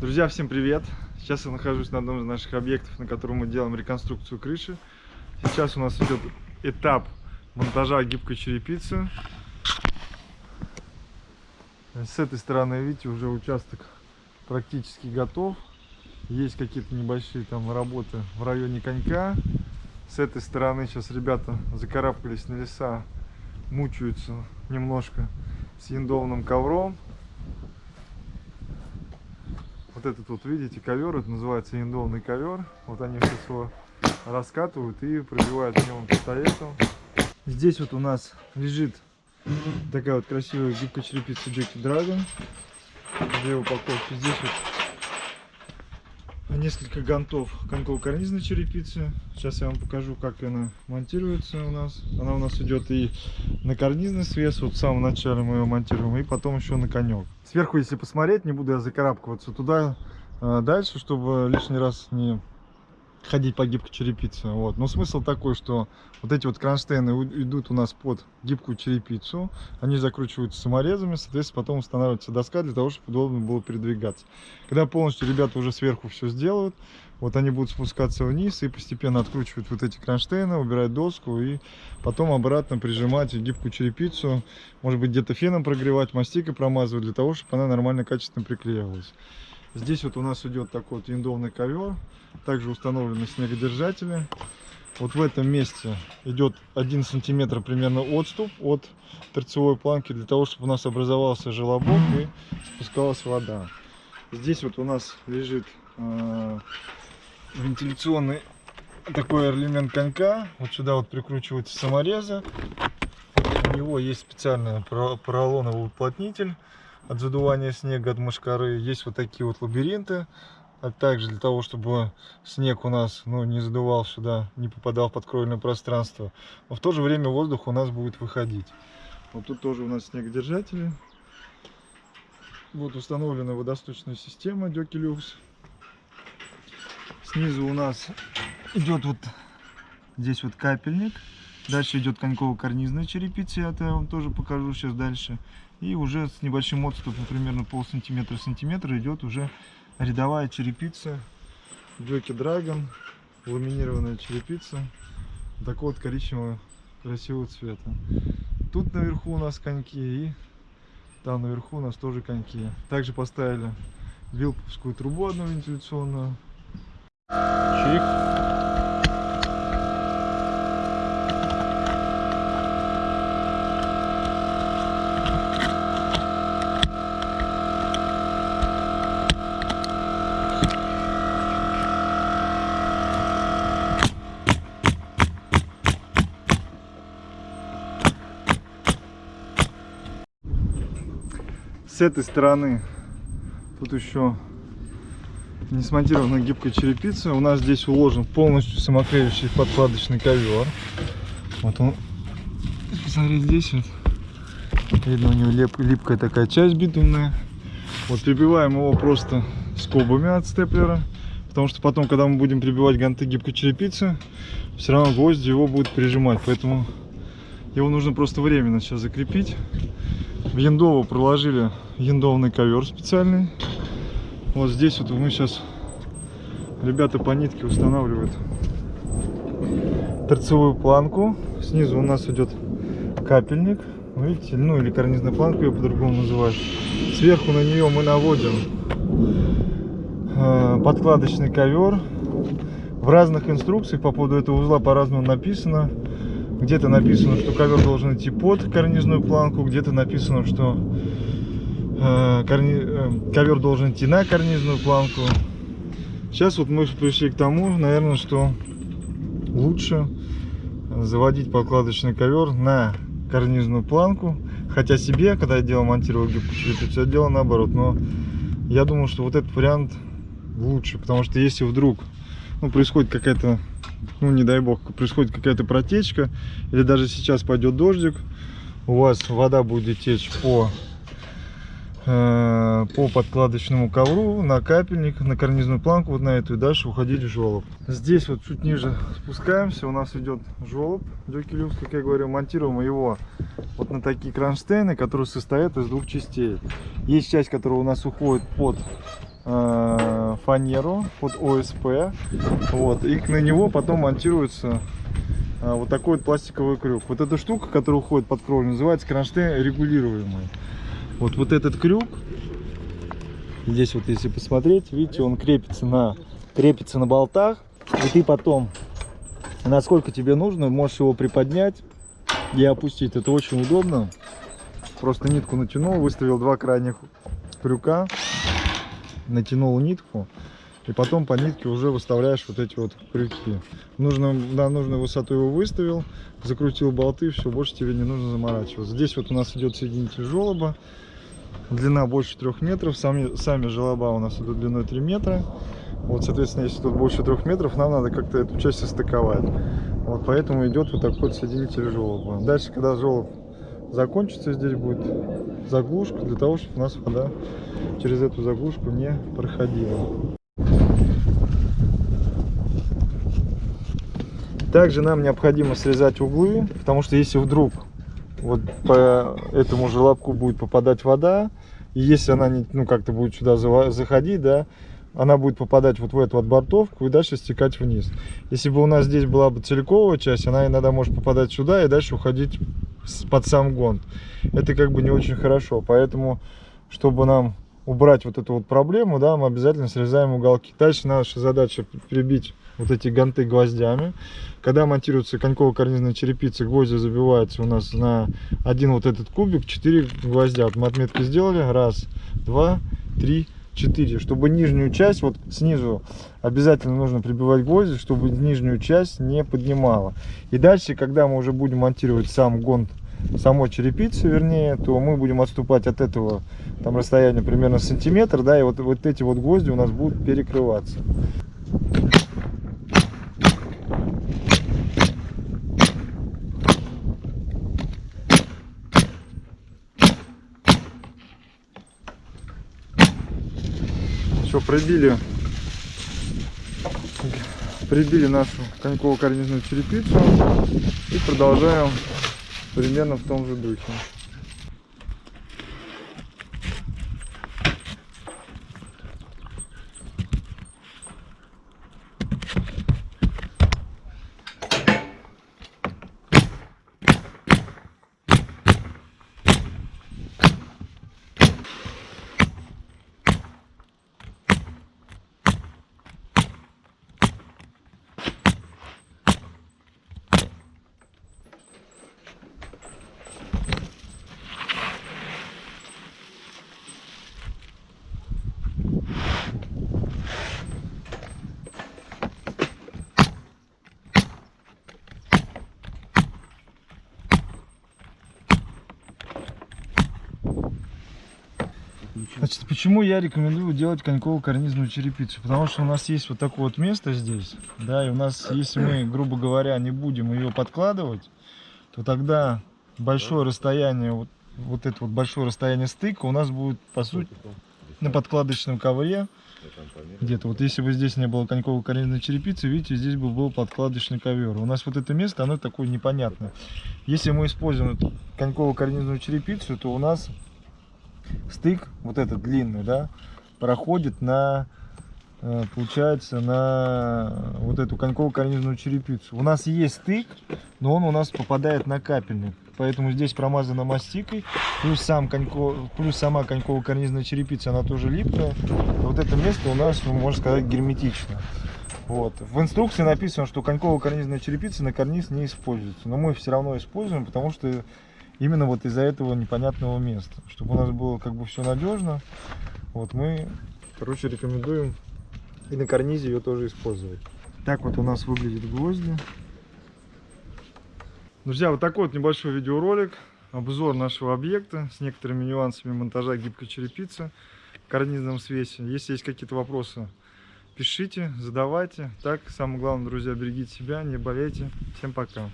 Друзья, всем привет! Сейчас я нахожусь на одном из наших объектов, на котором мы делаем реконструкцию крыши. Сейчас у нас идет этап монтажа гибкой черепицы. С этой стороны, видите, уже участок практически готов. Есть какие-то небольшие там работы в районе конька. С этой стороны сейчас ребята закарабкались на леса, мучаются немножко с яндовным ковром. Вот этот вот, видите, ковер, это называется яндовный ковер. Вот они сейчас его раскатывают и пробивают в нем пистолетом. Здесь вот у нас лежит такая вот красивая гибкая черепица Джеки Dragon. Две упаковки. Здесь вот несколько гантов коньково-карнизной черепицы. Сейчас я вам покажу, как она монтируется у нас. Она у нас идет и на карнизный свес, вот в самом начале мы ее монтируем, и потом еще на конек. Сверху, если посмотреть, не буду я закарабкиваться туда а, дальше, чтобы лишний раз не ходить по гибкой черепице. Вот. Но смысл такой, что вот эти вот кронштейны идут у нас под гибкую черепицу, они закручиваются саморезами, соответственно, потом устанавливается доска для того, чтобы удобно было передвигаться. Когда полностью ребята уже сверху все сделают, вот они будут спускаться вниз и постепенно откручивать вот эти кронштейны, убирать доску и потом обратно прижимать гибкую черепицу, может быть где-то феном прогревать, мастикой промазывать, для того, чтобы она нормально, качественно приклеивалась. Здесь вот у нас идет такой вот виндовный ковер. Также установлены снегодержатели. Вот в этом месте идет 1 сантиметр примерно отступ от торцевой планки, для того, чтобы у нас образовался желобок и спускалась вода. Здесь вот у нас лежит э, вентиляционный такой элемент конька. Вот сюда вот прикручиваются саморезы. У него есть специальный поролоновый уплотнитель от задувания снега, от мошкары. Есть вот такие вот лабиринты. А также для того, чтобы снег у нас ну, не задувал сюда, не попадал в подкровельное пространство. Но в то же время воздух у нас будет выходить. Вот тут тоже у нас снегодержатели. Вот установлена водосточная система Дёкилюкс. Снизу у нас идет вот здесь вот капельник. Дальше идет коньково-карнизная черепица, я это вам тоже покажу сейчас дальше. И уже с небольшим отступом, примерно пол сантиметра сантиметра, идет уже рядовая черепица. Джоки Драгон, ламинированная черепица. Такого вот коричневого красивого цвета. Тут наверху у нас коньки и там наверху у нас тоже коньки. Также поставили вилповскую трубу одну вентиляционную. Чик. С этой стороны тут еще не смонтирована гибкая черепица. У нас здесь уложен полностью самоклеющий подкладочный ковер. Вот он. Посмотри, здесь вот. Видно, у него лип, липкая такая часть битумная. Вот прибиваем его просто скобами от степлера. Потому что потом, когда мы будем прибивать ганты гибкой черепицы, все равно гвозди его будут прижимать. Поэтому его нужно просто временно сейчас закрепить. В Яндово проложили яндовный ковер специальный. Вот здесь вот мы сейчас ребята по нитке устанавливают торцевую планку. Снизу у нас идет капельник. Видите, ну или карнизная планка ее по-другому называют. Сверху на нее мы наводим э, подкладочный ковер. В разных инструкциях по поводу этого узла по-разному написано. Где-то написано, что ковер должен идти под карнизную планку, где-то написано, что э, э, ковер должен идти на карнизную планку. Сейчас вот мы пришли к тому, наверное, что лучше заводить подкладочный ковер на карнизную планку. Хотя себе, когда я делал, монтировал черепицу, я делал наоборот. Но я думаю, что вот этот вариант лучше, потому что если вдруг ну, происходит какая-то ну не дай бог, происходит какая-то протечка, или даже сейчас пойдет дождик, у вас вода будет течь по, по подкладочному ковру, на капельник, на карнизную планку, вот на эту, и дальше уходить в желоб. Здесь вот чуть ниже спускаемся, у нас идет желоб, дюкелюкс, как я говорю, монтируем его вот на такие кронштейны, которые состоят из двух частей. Есть часть, которая у нас уходит под э, фанеру под ОСП. Вот, и на него потом монтируется э, вот такой вот пластиковый крюк. Вот эта штука, которая уходит под кровлю, называется кронштейн регулируемый. Вот, вот этот крюк, здесь вот если посмотреть, видите, он крепится на, крепится на болтах. И ты потом, насколько тебе нужно, можешь его приподнять и опустить. Это очень удобно. Просто нитку натянул, выставил два крайних крюка, натянул нитку. И потом по нитке уже выставляешь вот эти вот крюки. Нужно, на нужную высоту его выставил, закрутил болты, все, больше тебе не нужно заморачиваться. Здесь вот у нас идет соединитель желоба. Длина больше трех метров. Сами, сами желоба у нас идут длиной 3 метра. Вот, соответственно, если тут больше трех метров, нам надо как-то эту часть состыковать. Вот поэтому идет вот такой вот соединитель желоба. Дальше, когда желоб закончится, здесь будет заглушка для того, чтобы у нас вода через эту заглушку не проходила. Также нам необходимо срезать углы, потому что если вдруг вот по этому желобку будет попадать вода, и если она не, ну, как-то будет сюда заходить, да, она будет попадать вот в эту вот бортовку и дальше стекать вниз. Если бы у нас здесь была бы целиковая часть, она иногда может попадать сюда и дальше уходить под сам гонт. Это как бы не очень хорошо, поэтому, чтобы нам убрать вот эту вот проблему, да, мы обязательно срезаем уголки. Дальше наша задача прибить вот эти ганты гвоздями. Когда монтируется коньково-карнизная черепица, гвозди забиваются у нас на один вот этот кубик, 4 гвоздя. Вот мы отметки сделали. Раз, два, три, 4 чтобы нижнюю часть вот снизу обязательно нужно прибивать гвозди чтобы нижнюю часть не поднимала и дальше когда мы уже будем монтировать сам гонт самой черепицы вернее то мы будем отступать от этого там расстояние примерно сантиметр да и вот вот эти вот гвозди у нас будут перекрываться Все, прибили, прибили нашу коньково-карнизную черепицу и продолжаем примерно в том же духе. Значит, почему я рекомендую делать коньково-карнизную черепицу? Потому что у нас есть вот такое вот место здесь, да, и у нас, если мы, грубо говоря, не будем ее подкладывать, то тогда большое расстояние, вот, вот это вот большое расстояние стыка у нас будет, по сути, на подкладочном ковре, где-то. Вот если бы здесь не было коньково-карнизной черепицы, видите, здесь бы был подкладочный ковер. У нас вот это место, оно такое непонятное. Если мы используем коньково-карнизную черепицу, то у нас стык, вот этот длинный, да, проходит на, э, получается, на вот эту коньково-карнизную черепицу. У нас есть стык, но он у нас попадает на капельник. Поэтому здесь промазано мастикой, плюс, сам конько, плюс сама коньково-карнизная черепица, она тоже липкая. Вот это место у нас, ну, можно сказать, герметично. Вот. В инструкции написано, что коньково-карнизная черепица на карниз не используется. Но мы все равно используем, потому что именно вот из-за этого непонятного места. Чтобы у нас было как бы все надежно, вот мы, короче, рекомендуем и на карнизе ее тоже использовать. Так вот у нас выглядит гвозди. Друзья, вот такой вот небольшой видеоролик, обзор нашего объекта с некоторыми нюансами монтажа гибкой черепицы в карнизном свесе. Если есть какие-то вопросы, пишите, задавайте. Так, самое главное, друзья, берегите себя, не болейте. Всем пока.